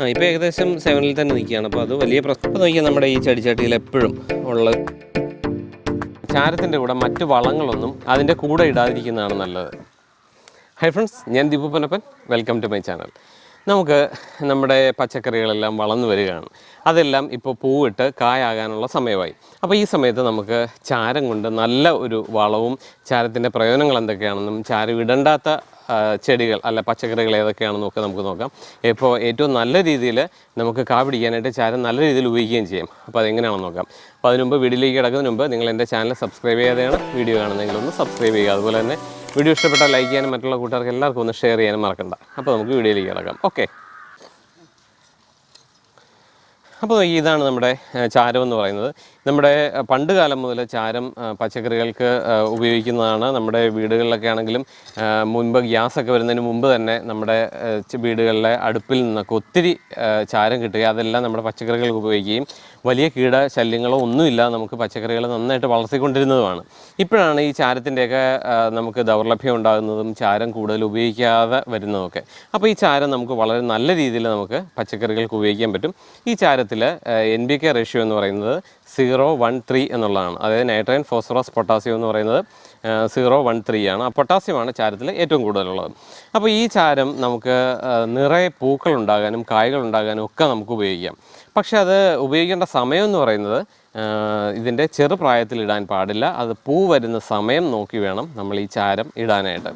ആ ഇപ്പോൾ ഏകദേശം സെവനിൽ തന്നെ നിൽക്കുകയാണ്. അപ്പോൾ അത് വലിയ പ്രശ്നം. നോക്കിയാൽ നമ്മുടെ ഈ ചെടിച്ചട്ടിയിൽ എപ്പോഴും ഉള്ള ചാരത്തിന്റെ കൂടെ മറ്റ് വളങ്ങളൊന്നും അതിന്റെ കൂടെ ഇടാതിരിക്കുന്നതാണ് നല്ലത്. ഹൈ ഫ്രണ്ട്സ് ഞാൻ Deepu Panappan welcome to my channel നമുക്ക് നമ്മുടെ പച്ചക്കറികളെല്ലാം വളർന്നു വരികയാണ്. അതെല്ലാം ഇപ്പോൾ പൂവിട്ട് കായാകാനുള്ള സമയമായി. അപ്പോൾ ഈ സമയത്ത് നമുക്ക് ചാരം കൊണ്ട് നല്ല ഒരു വളവും ചാരത്തിന്റെ പ്രയോജനങ്ങൾ എന്തൊക്കെയാണെന്നും ചാരം ഇടണ്ടാത്ത ചെടികൾ അല്ല പച്ചക്കറികൾ ഏതൊക്കെയാണെന്നും ഒക്കെ നമുക്ക് നോക്കാം. ഇപ്പോൾ ഏറ്റവും നല്ല രീതിയിൽ നമുക്ക് കാ പിടിക്കാനായിട്ട് ചാരം നല്ല രീതിയിൽ ഉപയോഗിക്കുകയും ചെയ്യാം. അപ്പോൾ അതെങ്ങനെയാണെന്ന് നോക്കാം. അപ്പോൾ അതിനുമുമ്പ് വീഡിയോയിലേക്ക് കിടക്കുന്നതിന് മുമ്പ് നിങ്ങൾ എന്റെ ചാനൽ സബ്സ്ക്രൈബ് ചെയ്യാതെയാണ് വീഡിയോ കാണുന്നതെങ്കിൽ ഒന്ന് സബ്സ്ക്രൈബ് ചെയ്യുക. അതുപോലെ തന്നെ വീഡിയോ ഇഷ്ടപ്പെട്ടാൽ ലൈക്ക് ചെയ്യാനും മറ്റുള്ള കൂട്ടുകാർക്ക് എല്ലാവർക്കും ഒന്ന് ഷെയർ ചെയ്യാനും മറക്കണ്ട. അപ്പോൾ നമുക്ക് വീഡിയോയിലേക്ക് കിടക്കാം. ഓക്കെ. അപ്പോൾ ഇതാണ് നമ്മുടെ ചാരം എന്ന് പറയുന്നത്. നമ്മുടെ പണ്ട് കാലം മുതൽ ചാരം പച്ചക്കറികൾക്ക് ഉപയോഗിക്കുന്നതാണ് നമ്മുടെ വീടുകളിലൊക്കെ ആണെങ്കിലും മുൻപ് മുൻപ് ഗ്യാസൊക്കെ വരുന്നതിന് മുമ്പ് തന്നെ നമ്മുടെ വീടുകളിലെ അടുപ്പിൽ നിന്നൊക്കെ ഒത്തിരി ചാരം കിട്ടുക അതെല്ലാം നമ്മുടെ പച്ചക്കറികൾക്ക് ഉപയോഗിക്കുകയും വലിയ കീട ശല്യങ്ങളോ ഒന്നുമില്ല നമുക്ക് പച്ചക്കറികൾ നന്നായിട്ട് വളർത്തിക്കൊണ്ടിരുന്നതുമാണ്. ഇപ്പോഴാണ് ഈ ചാരത്തിന്റെയൊക്കെ നമുക്ക് ദൗർലഭ്യം ഉണ്ടാകുന്നതും ചാരം കൂടുതൽ ഉപയോഗിക്കാതെ വരുന്നതൊക്കെ. അപ്പോൾ ഈ ചാരം നമുക്ക് വളരെ നല്ല രീതിയിൽ നമുക്ക് പച്ചക്കറികൾക്ക് ഉപയോഗിക്കാൻ പറ്റും. ഈ ചാരത്തിൽ എൻ ബി കെ റേഷ്യോ എന്ന് പറയുന്നത് സീറോ വൺ ത്രീ എന്നുള്ളതാണ്. അതായത് നൈട്രൈൻ ഫോസ്ഫറസ് പൊട്ടാസ്യം എന്ന് പറയുന്നത് സീറോ വൺ ത്രീ ആണ്. പൊട്ടാസ്യമാണ് ചാരത്തിൽ ഏറ്റവും കൂടുതലുള്ളത്. അപ്പോൾ ഈ ചാരം നമുക്ക് നിറയെ പൂക്കൾ ഉണ്ടാകാനും കായ്കൾ ഉണ്ടാകാനും ഒക്കെ നമുക്ക് ഉപയോഗിക്കാം. പക്ഷേ അത് ഉപയോഗിക്കേണ്ട സമയം എന്ന് പറയുന്നത് ഇതിന്റെ ചെറുപ്രായത്തിൽ ഇടാൻ പാടില്ല. അത് പൂ വരുന്ന സമയം നോക്കി വേണം നമ്മൾ ഈ ചാരം ഇടാനായിട്ട്.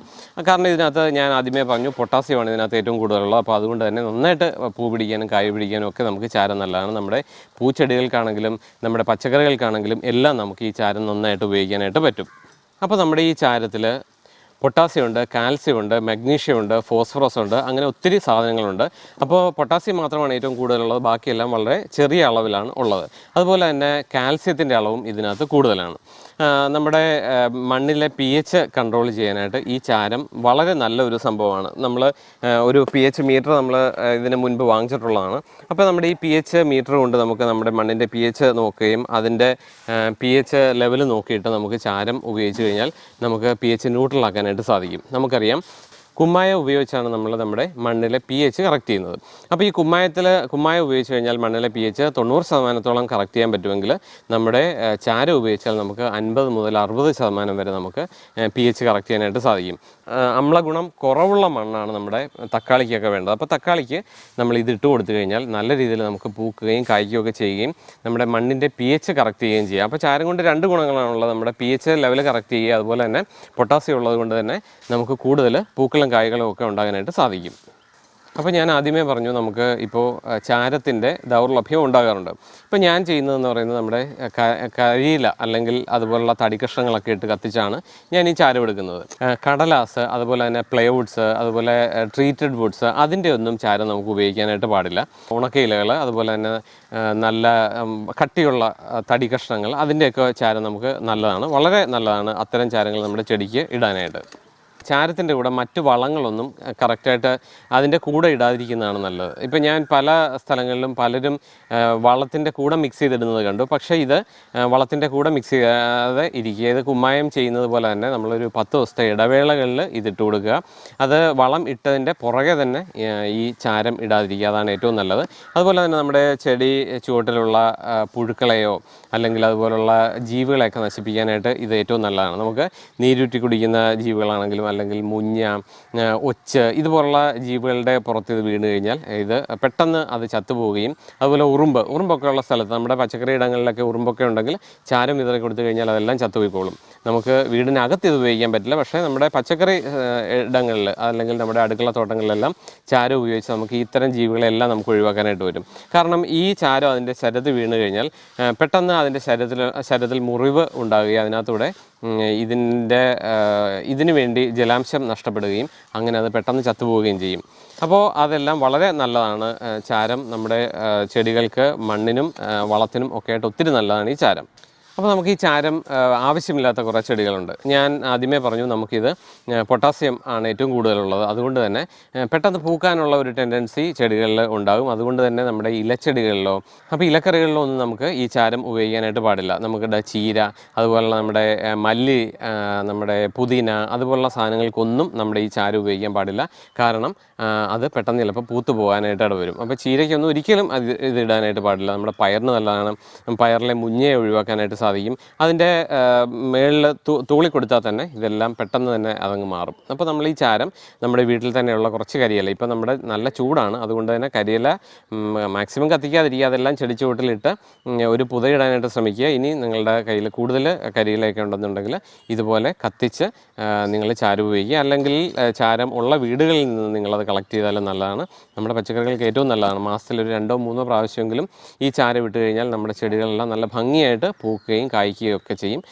കാരണം ഇതിനകത്ത് ഞാൻ ആദ്യമേ പറഞ്ഞു പൊട്ടാസ്യമാണ് ഇതിനകത്ത് ഏറ്റവും കൂടുതലുള്ളത്. അപ്പോൾ അതുകൊണ്ട് തന്നെ നന്നായിട്ട് പൂ പിടിക്കാനും കായ് പിടിക്കാനും ഒക്കെ നമുക്ക് ചാരം നല്ലതാണ്. നമ്മുടെ പൂച്ചെടികൾക്കാണെങ്കിലും നമ്മുടെ പച്ചക്കറികൾക്കാണെങ്കിലും എല്ലാം നമുക്ക് ഈ ചാരം നന്നായിട്ട് ഉപയോഗിക്കാനായിട്ട് പറ്റും. അപ്പോൾ നമ്മുടെ ഈ ചാരത്തിൽ പൊട്ടാസ്യം ഉണ്ട് കാൽസ്യം ഉണ്ട് മഗ്നീഷ്യം ഉണ്ട് ഫോസ്ഫറസ് ഉണ്ട് അങ്ങനെ ഒത്തിരി സാധനങ്ങളുണ്ട്. അപ്പോൾ പൊട്ടാസ്യം മാത്രമാണ് ഏറ്റവും കൂടുതലുള്ളത് ബാക്കിയെല്ലാം വളരെ ചെറിയ അളവിലാണ് ഉള്ളത്. അതുപോലെ തന്നെ കാൽസ്യത്തിന്റെ അളവും ഇതിനകത്ത് കൂടുതലാണ്. നമ്മുടെ മണ്ണിലെ പി എച്ച് കൺട്രോൾ ചെയ്യാനായിട്ട് ഈ ചാരം വളരെ നല്ലൊരു സംഭവമാണ്. നമ്മൾ ഒരു പി എച്ച് മീറ്റർ നമ്മൾ ഇതിന് മുൻപ് വാങ്ങിച്ചിട്ടുള്ളതാണ്. അപ്പോൾ നമ്മുടെ ഈ പി എച്ച് മീറ്റർ കൊണ്ട് നമുക്ക് നമ്മുടെ മണ്ണിന്റെ പി എച്ച് നോക്കുകയും അതിന്റെ പി എച്ച് ലെവൽ നോക്കിയിട്ട് നമുക്ക് ചാരം ഉപയോഗിച്ച് കഴിഞ്ഞാൽ നമുക്ക് പി എച്ച് ന്യൂട്രലാക്കാനായിട്ട് സാധിക്കും. നമുക്കറിയാം കുമ്മായം ഉപയോഗിച്ചാണ് നമ്മൾ നമ്മുടെ മണ്ണിലെ പി എച്ച് കറക്റ്റ് ചെയ്യുന്നത്. അപ്പോൾ ഈ കുമ്മായത്തിൽ കുമ്മായം ഉപയോഗിച്ച് കഴിഞ്ഞാൽ മണ്ണിലെ പി എച്ച് തൊണ്ണൂറ് ശതമാനത്തോളം കറക്റ്റ് ചെയ്യാൻ പറ്റുമെങ്കിൽ നമ്മുടെ ചാര ഉപയോഗിച്ചാൽ നമുക്ക് അൻപത് മുതൽ അറുപത് ശതമാനം വരെ നമുക്ക് പി എച്ച് കറക്റ്റ് ചെയ്യാനായിട്ട് സാധിക്കും. അമ്ലഗുണം കുറവുള്ള മണ്ണാണ് നമ്മുടെ തക്കാളിക്കൊക്കെ വേണ്ടത്. അപ്പോൾ തക്കാളിക്ക് നമ്മൾ ഇത് ഇട്ട് കൊടുത്തു കഴിഞ്ഞാൽ നല്ല രീതിയിൽ നമുക്ക് പൂക്കുകയും കായ്ക്കുകയൊക്കെ ചെയ്യുകയും നമ്മുടെ മണ്ണിന്റെ പി എച്ച് കറക്റ്റ് ചെയ്യുകയും ചെയ്യാം. അപ്പോൾ ചാരം കൊണ്ട് രണ്ട് ഗുണങ്ങളാണുള്ളത്. നമ്മുടെ പി എച്ച് ലെവൽ കറക്റ്റ് ചെയ്യുക അതുപോലെ തന്നെ പൊട്ടാസ്യം ഉള്ളത് കൊണ്ട് തന്നെ നമുക്ക് കൂടുതൽ പൂക്കളും കായ്കളും ഒക്കെ ഉണ്ടാകാനായിട്ട് സാധിക്കും. അപ്പോൾ ഞാൻ ആദ്യമേ പറഞ്ഞു നമുക്ക് ഇപ്പോൾ ചാരത്തിന്റെ ദൗർലഭ്യം ഉണ്ടാകാറുണ്ട്. ഇപ്പോൾ ഞാൻ ചെയ്യുന്നതെന്ന് പറയുന്നത് നമ്മുടെ കരിയില അല്ലെങ്കിൽ അതുപോലുള്ള തടി കഷ്ണങ്ങളൊക്കെ ഇട്ട് കത്തിച്ചാണ് ഞാൻ ഈ ചാരം എടുക്കുന്നത്. കടലാസ് അതുപോലെ തന്നെ പ്ലൈവുഡ്സ് അതുപോലെ ട്രീറ്റഡ് വുഡ്സ് അതിന്റെ ഒന്നും ചാരം നമുക്ക് ഉപയോഗിക്കാനായിട്ട് പാടില്ല. ഉണക്കയിലകൾ അതുപോലെ തന്നെ നല്ല കട്ടിയുള്ള തടി കഷ്ണങ്ങൾ അതിന്റെയൊക്കെ ചാരം നമുക്ക് നല്ലതാണ്. വളരെ നല്ലതാണ് അത്തരം ചാരങ്ങൾ നമ്മുടെ ചെടിക്ക് ഇടാനായിട്ട്. ചാരത്തിന്റെ കൂടെ മറ്റ് വളങ്ങളൊന്നും കറക്റ്റായിട്ട് അതിന്റെ കൂടെ ഇടാതിരിക്കുന്നതാണ് നല്ലത്. ഇപ്പം ഞാൻ പല സ്ഥലങ്ങളിലും പലരും വളത്തിന്റെ കൂടെ മിക്സ് ചെയ്തിടുന്നത് കണ്ടു. പക്ഷേ ഇത് വളത്തിന്റെ കൂടെ മിക്സ് ചെയ്യാതെ ഇരിക്കുക ഇത് കുമ്മായം ചെയ്യുന്നത് പോലെ തന്നെ നമ്മളൊരു പത്ത് ദിവസത്തെ ഇടവേളകളിൽ ഇതിട്ട് കൊടുക്കുക. അത് വളം ഇട്ടതിന്റെ പുറകെ തന്നെ ഈ ചാരം ഇടാതിരിക്കുക അതാണ് ഏറ്റവും നല്ലത്. അതുപോലെ തന്നെ നമ്മുടെ ചെടി ചുവട്ടിലുള്ള പുഴുക്കളെയോ അല്ലെങ്കിൽ അതുപോലുള്ള ജീവികളെയൊക്കെ നശിപ്പിക്കാനായിട്ട് ഇത് ഏറ്റവും നല്ലതാണ്. നമുക്ക് നീരുറ്റി കുടിക്കുന്ന ജീവികളാണെങ്കിലും അല്ലെങ്കിൽ മുഞ്ഞ ഒച്ച് ഇതുപോലുള്ള ജീവികളുടെ പുറത്ത് ഇത് വീണ് കഴിഞ്ഞാൽ ഇത് പെട്ടെന്ന് അത് ചത്തുപോവുകയും അതുപോലെ ഉറുമ്പ് ഉറുമ്പൊക്കെ ഉള്ള സ്ഥലത്ത് നമ്മുടെ പച്ചക്കറി ഇടങ്ങളിലൊക്കെ ഉറുമ്പൊക്കെ ഉണ്ടെങ്കിൽ ചാരം ഇതൊക്കെ കൊടുത്തു കഴിഞ്ഞാൽ അതെല്ലാം ചത്തുപോയിക്കോളും. നമുക്ക് വീടിനകത്ത് ഇത് ഉപയോഗിക്കാൻ പറ്റില്ല. പക്ഷേ നമ്മുടെ പച്ചക്കറി ഇടങ്ങളിൽ അല്ലെങ്കിൽ നമ്മുടെ അടുക്കള തോട്ടങ്ങളിലെല്ലാം ചാരം ഉപയോഗിച്ച് നമുക്ക് ഇത്തരം ജീവികളെല്ലാം നമുക്ക് ഒഴിവാക്കാനായിട്ട് വരും കാരണം ഈ ചാരം അതിന്റെ ശരത് വീണ് കഴിഞ്ഞാൽ പെട്ടെന്ന് അതിന്റെ ശരത്തിൽ ശരത്തിൽ മുറിവ് ഉണ്ടാകുകയും അതിനകത്തൂടെ ഇതിന്റെ ഇതിനു വേണ്ടി ജലാംശം നഷ്ടപ്പെടുകയും അങ്ങനെ അത് പെട്ടെന്ന് ചത്തുപോവുകയും ചെയ്യും. അപ്പോൾ അതെല്ലാം വളരെ നല്ലതാണ്. ചാരം നമ്മുടെ ചെടികൾക്ക് മണ്ണിനും വളത്തിനും ഒക്കെ ആയിട്ട് ഒത്തിരി നല്ലതാണ് ഈ ചാരം. അപ്പോൾ നമുക്ക് ഈ ചാരം ആവശ്യമില്ലാത്ത കുറേ ചെടികളുണ്ട്. ഞാൻ ആദ്യമേ പറഞ്ഞു നമുക്കിത് പൊട്ടാസ്യം ആണ് ഏറ്റവും കൂടുതലുള്ളത്. അതുകൊണ്ട് തന്നെ പെട്ടെന്ന് പൂക്കാനുള്ള ഒരു ടെൻഡൻസി ചെടികളിൽ ഉണ്ടാകും. അതുകൊണ്ട് തന്നെ നമ്മുടെ ഇലച്ചെടികളിലോ അപ്പോൾ ഇലക്കറികളിലോ ഒന്നും നമുക്ക് ഈ ചാരം ഉപയോഗിക്കാനായിട്ട് പാടില്ല. നമുക്കിവിടെ ചീര അതുപോലെ നമ്മുടെ മല്ലി നമ്മുടെ പുതിന അതുപോലുള്ള സാധനങ്ങൾക്കൊന്നും നമ്മുടെ ഈ ചാരം ഉപയോഗിക്കാൻ പാടില്ല. കാരണം അത് പെട്ടെന്ന് ചിലപ്പോൾ പൂത്തു പോകാനായിട്ട് വരും. അപ്പോൾ ചീരയ്ക്കൊന്നും ഒരിക്കലും അത് ഇത് ഇടാനായിട്ട് പാടില്ല. നമ്മുടെ പയറിന് നല്ലതാണ്. പയറിലെ മുഞ്ഞയെ ഒഴിവാക്കാനായിട്ട് സാധിക്കും. അതിന്റെ മേളിൽ തൂളി കൊടുത്താൽ തന്നെ ഇതെല്ലാം പെട്ടെന്ന് തന്നെ അതങ്ങ് മാറും. അപ്പോൾ നമ്മൾ ഈ ചാരം നമ്മുടെ വീട്ടിൽ തന്നെയുള്ള കുറച്ച് കരിയില ഇപ്പോൾ നമ്മുടെ നല്ല ചൂടാണ് അതുകൊണ്ട് തന്നെ കരിയില മാക്സിമം കത്തിക്കാതിരിക്കുക അതെല്ലാം ചെടി ചുവട്ടിലിട്ട് ഉം, ഒരു പുതയിടാനായിട്ട് ശ്രമിക്കുക. ഇനി നിങ്ങളുടെ കയ്യിൽ കൂടുതൽ കരിയിലൊക്കെ ഉണ്ടെന്നുണ്ടെങ്കിൽ ഇതുപോലെ കത്തിച്ച് നിങ്ങൾ ചാരം ഉപയോഗിക്കുക. അല്ലെങ്കിൽ ചാരം ഉള്ള വീടുകളിൽ നിന്ന് നിങ്ങളത് കളക്ട് ചെയ്താലും നല്ലതാണ്. നമ്മുടെ പച്ചക്കറികൾക്ക് ഏറ്റവും നല്ലതാണ്. മാസത്തിൽ ഒരു രണ്ടോ മൂന്നോ പ്രാവശ്യമെങ്കിലും ഈ ചാരം വിട്ട് കഴിഞ്ഞാൽ നമ്മുടെ ചെടികളെല്ലാം നല്ല ഭംഗിയായിട്ട് പൂക്കുകയും കായ്ക്കുകയും ഒക്കെ ചെയ്യും.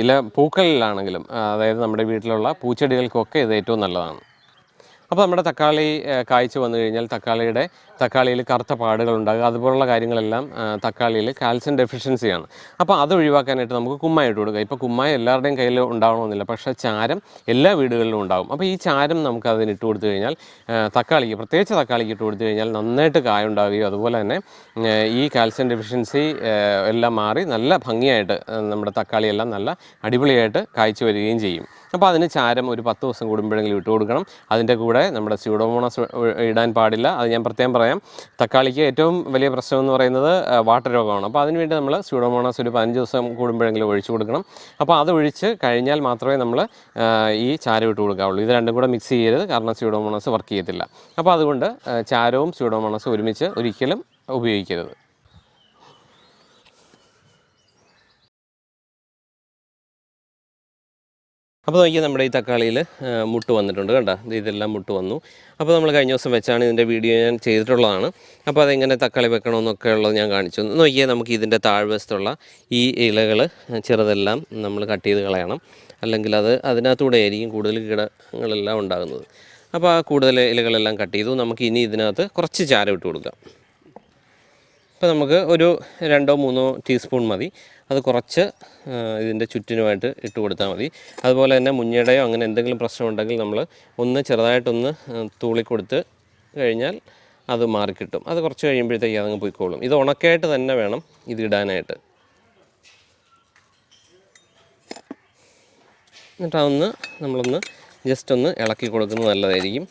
ഇല പൂക്കളിലാണെങ്കിലും അതായത് നമ്മുടെ വീട്ടിലുള്ള പൂച്ചെടികൾക്കൊക്കെ ഇത് ഏറ്റവും നല്ലതാണ്. അപ്പോൾ നമ്മുടെ തക്കാളി കായ്ച്ചു വന്നു കഴിഞ്ഞാൽ തക്കാളിയുടെ തക്കാളിയിൽ കറുത്ത പാടുകൾ ഉണ്ടാകുക അതുപോലുള്ള കാര്യങ്ങളെല്ലാം തക്കാളിയിൽ കാൽസ്യം ഡെഫിഷ്യൻസിയാണ് അപ്പോൾ അത് ഒഴിവാക്കാനായിട്ട് നമുക്ക് കുമ്മായി ഇട്ട് കൊടുക്കുക ഇപ്പോൾ കുമ്മായ എല്ലാവരുടെയും കയ്യിൽ ഉണ്ടാവണമെന്നില്ല. പക്ഷേ ചാരം എല്ലാ വീടുകളിലും ഉണ്ടാകും. അപ്പോൾ ഈ ചാരം നമുക്ക് അതിന് ഇട്ട് കൊടുത്തു കഴിഞ്ഞാൽ തക്കാളിക്ക് പ്രത്യേകിച്ച് തക്കാളിക്ക് ഇട്ട് കൊടുത്തു കഴിഞ്ഞാൽ നന്നായിട്ട് കായ ഉണ്ടാകുകയും അതുപോലെ തന്നെ ഈ കാൽസ്യം ഡെഫിഷ്യൻസി എല്ലാം മാറി നല്ല ഭംഗിയായിട്ട് നമ്മുടെ തക്കാളിയെല്ലാം നല്ല അടിപൊളിയായിട്ട് കായ്ച്ചു വരികയും ചെയ്യും. അപ്പോൾ അതിന് ചാരം ഒരു പത്ത് ദിവസം കൂടുമ്പോഴെങ്കിലും ഇട്ട് കൊടുക്കണം. അതിന്റെ കൂടെ നമ്മുടെ സ്യൂഡോമോണസ് ഇടാൻ പാടില്ല. അത് ഞാൻ പ്രത്യേകം പറയാം. തക്കാളിക്ക് ഏറ്റവും വലിയ പ്രശ്നം എന്ന് പറയുന്നത് വാട്ടർ രോഗമാണ്. അപ്പോൾ അതിനുവേണ്ടി നമ്മൾ സ്യൂഡോമോണസ് ഒരു പതിനഞ്ച് ദിവസം കൂടുമ്പോഴെങ്കിലും ഒഴിച്ചു കൊടുക്കണം. അപ്പോൾ അത് ഒഴിച്ച് കഴിഞ്ഞാൽ മാത്രമേ നമ്മൾ ഈ ചാരം ഇട്ട് കൊടുക്കാവുള്ളൂ. ഇത് രണ്ടും കൂടെ മിക്സ് ചെയ്യരുത്. കാരണം സ്യൂഡോമോണസ് വർക്ക് ചെയ്യത്തില്ല. അപ്പോൾ അതുകൊണ്ട് ചാരവും സ്യൂഡോമോണസും ഒരുമിച്ച് ഒരിക്കലും ഉപയോഗിക്കരുത്. അപ്പോൾ നോക്കിയാൽ നമ്മുടെ ഈ തക്കാളിയിൽ മുട്ട് വന്നിട്ടുണ്ട് ഇത് ഇതെല്ലാം മുട്ട് വന്നു. അപ്പോൾ നമ്മൾ കഴിഞ്ഞ ദിവസം വെച്ചാണ് ഇതിന്റെ വീഡിയോ ഞാൻ ചെയ്തിട്ടുള്ളതാണ്. അപ്പോൾ അതെങ്ങനെ തക്കാളി വെക്കണമെന്നൊക്കെ ഉള്ളത് ഞാൻ കാണിച്ചു നോക്കിയാൽ നമുക്ക് ഇതിന്റെ താഴ്വശത്തുള്ള ഈ ഇലകൾ ചെറുതെല്ലാം നമ്മൾ കട്ട് ചെയ്ത് കളയണം. അല്ലെങ്കിൽ അത് അതിനകത്തൂടെ ആയിരിക്കും കൂടുതൽ കീടങ്ങളെല്ലാം ഉണ്ടാകുന്നത്. അപ്പോൾ ആ കൂടുതൽ ഇലകളെല്ലാം കട്ട് ചെയ്തു. നമുക്ക് ഇനി ഇതിനകത്ത് കുറച്ച് ചാരം ഇട്ട് കൊടുക്കാം. അപ്പോൾ നമുക്ക് ഒരു രണ്ടോ മൂന്നോ ടീസ്പൂൺ മതി. അത് കുറച്ച് ഇതിന്റെ ചുറ്റിനുമായിട്ട് ഇട്ട് കൊടുത്താൽ മതി. അതുപോലെ തന്നെ മുഞ്ഞയുടെയോ അങ്ങനെ എന്തെങ്കിലും പ്രശ്നം ഉണ്ടെങ്കിൽ നമ്മൾ ഒന്ന് ചെറുതായിട്ടൊന്ന് തൂളിക്കൊടുത്ത് തൂളി കൊടുത്ത് കഴിഞ്ഞാൽ അത് മാറിക്കിട്ടും അത് കുറച്ച് കഴിയുമ്പോഴത്തേക്ക് അതങ്ങ് പോയിക്കോളും. ഇത് ഉണക്കായിട്ട് തന്നെ വേണം ഇത് ഇടാനായിട്ട്. എന്നിട്ട് അതൊന്ന് നമ്മളൊന്ന് ജസ്റ്റ് ഒന്ന് ഇളക്കി കൊടുക്കുന്നത് നല്ലതായിരിക്കും.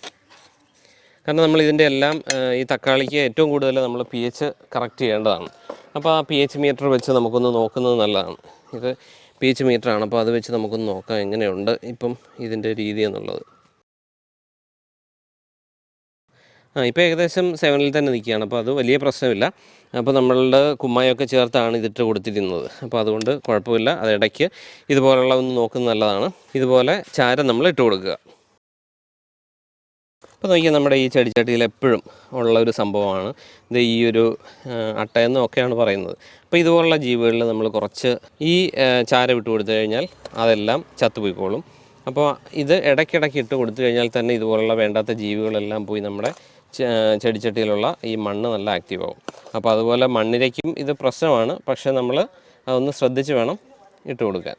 കാരണം നമ്മൾ ഇതിന്റെ എല്ലാം ഈ തക്കാളിക്ക് ഏറ്റവും കൂടുതൽ നമ്മൾ പി എച്ച് കറക്റ്റ് ചെയ്യേണ്ടതാണ്. അപ്പോൾ ആ പി എച്ച് മീറ്റർ വെച്ച് നമുക്കൊന്ന് നോക്കുന്നത് നല്ലതാണ്. ഇത് പി എച്ച് മീറ്ററാണ് അപ്പോൾ അത് വെച്ച് നമുക്കൊന്ന് നോക്കാം എങ്ങനെയുണ്ട് ഇപ്പം ഇതിന്റെ രീതി എന്നുള്ളത്. ആ ഇപ്പോൾ ഏകദേശം സെവനിൽ തന്നെ നിൽക്കുകയാണ്. അപ്പോൾ അത് വലിയ പ്രശ്നമില്ല. അപ്പോൾ നമ്മളുടെ കുമ്മായൊക്കെ ചേർത്താണ് ഇതിട്ട് കൊടുത്തിരുന്നത് അപ്പോൾ അതുകൊണ്ട് കുഴപ്പമില്ല. അതിടയ്ക്ക് ഇതുപോലുള്ള ഒന്ന് നോക്കുന്നത് നല്ലതാണ്. ഇതുപോലെ ചാരം നമ്മൾ ഇട്ട് കൊടുക്കുക. അപ്പോൾ നോക്കിയാൽ നമ്മുടെ ഈ ചെടിച്ചട്ടിയിൽ എപ്പോഴും ഉള്ള ഒരു സംഭവമാണ്. ഇത് ഈ ഒരു അട്ടയെന്നൊക്കെയാണ് പറയുന്നത്. അപ്പോൾ ഇതുപോലുള്ള ജീവികളിൽ നമ്മൾ കുറച്ച് ഈ ചാര വിട്ട് കൊടുത്തു കഴിഞ്ഞാൽ അതെല്ലാം ചത്തുപോയിക്കോളും. അപ്പോൾ ഇത് ഇടയ്ക്കിടയ്ക്ക് ഇട്ട് കൊടുത്തു കഴിഞ്ഞാൽ തന്നെ ഇതുപോലുള്ള വേണ്ടാത്ത ജീവികളെല്ലാം പോയി നമ്മുടെ ചെടിച്ചട്ടിയിലുള്ള ഈ മണ്ണ് നല്ല ആക്റ്റീവ് ആവും അപ്പോൾ അതുപോലെ മണ്ണിരയ്ക്കും ഇത് പ്രശ്നമാണ്. പക്ഷേ നമ്മൾ അതൊന്ന് ശ്രദ്ധിച്ച് വേണം ഇട്ട് കൊടുക്കാൻ.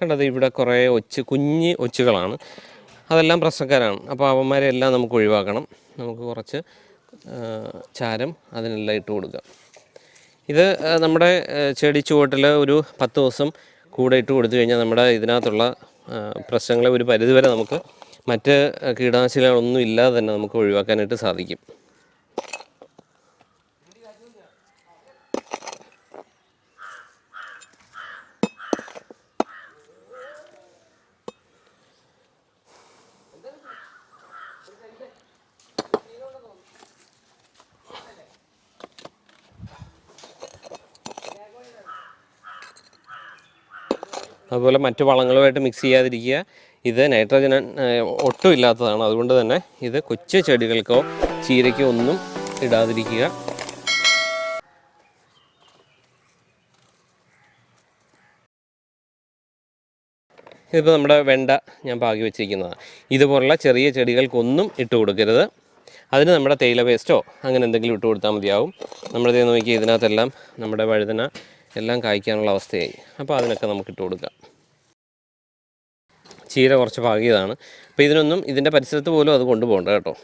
കണ്ടത് ഇവിടെ കുറേ ഒച്ച് കുഞ്ഞ് ഒച്ചുകളാണ്. അതെല്ലാം പ്രശ്നക്കാരാണ്. അപ്പോൾ അവന്മാരെ എല്ലാം നമുക്ക് ഒഴിവാക്കണം. നമുക്ക് കുറച്ച് ചാരം അതിനെല്ലാം ഇട്ട് കൊടുക്കാം. ഇത് നമ്മുടെ ചെടി ചുവട്ടിൽ ഒരു പത്ത് ദിവസം കൂടെ ഇട്ട് കൊടുത്തു കഴിഞ്ഞാൽ നമ്മുടെ ഇതിനകത്തുള്ള പ്രശ്നങ്ങളെ ഒരു പരിധിവരെ നമുക്ക് മറ്റ് കീടനാശിനികളൊന്നും ഇല്ലാതെ തന്നെ നമുക്ക് ഒഴിവാക്കാനായിട്ട് സാധിക്കും. അതുപോലെ മറ്റു വളങ്ങളുമായിട്ട് മിക്സ് ചെയ്യാതിരിക്കുക. ഇത് നൈട്രജൻ ഒട്ടും ഇല്ലാത്തതാണ്. അതുകൊണ്ട് തന്നെ ഇത് കൊച്ചു ചെടികൾക്കോ ചീരയ്ക്കോ ഒന്നും ഇടാതിരിക്കുക. ഇതിപ്പോൾ നമ്മുടെ വെണ്ട ഞാൻ പാകി വെച്ചിരിക്കുന്നതാണ് ഇതുപോലുള്ള ചെറിയ ചെടികൾക്കൊന്നും ഇട്ട് കൊടുക്കരുത്. അതിന് നമ്മുടെ തേയില വേസ്റ്റോ അങ്ങനെ എന്തെങ്കിലും ഇട്ട് കൊടുത്താൽ മതിയാവും. നമ്മളിത് നോക്കി ഇതിനകത്തെല്ലാം നമ്മുടെ വഴുതന എല്ലാം കായ്ക്കാനുള്ള അവസ്ഥയായി. അപ്പോൾ അതിനൊക്കെ നമുക്ക് ഇട്ട് കൊടുക്കാം. ചീര കുറച്ച് പാകിയതാണ്. അപ്പോൾ ഇതിനൊന്നും ഇതിന്റെ പരിസരത്ത് പോലും അത് കൊണ്ടുപോകണ്ട കേട്ടോ.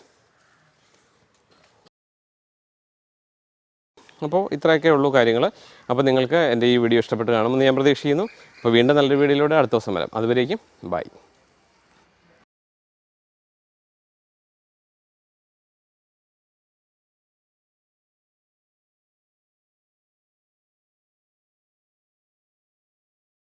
അപ്പോൾ ഇത്രയൊക്കെ ഉള്ളൂ കാര്യങ്ങൾ. അപ്പോൾ നിങ്ങൾക്ക് എന്റെ ഈ വീഡിയോ ഇഷ്ടപ്പെട്ട് കാണുമെന്ന് ഞാൻ പ്രതീക്ഷിക്കുന്നു. അപ്പോൾ വീണ്ടും നല്ലൊരു വീഡിയോയിലൂടെ അടുത്ത ദിവസം വരാം. അതുവരേക്കും ബൈ.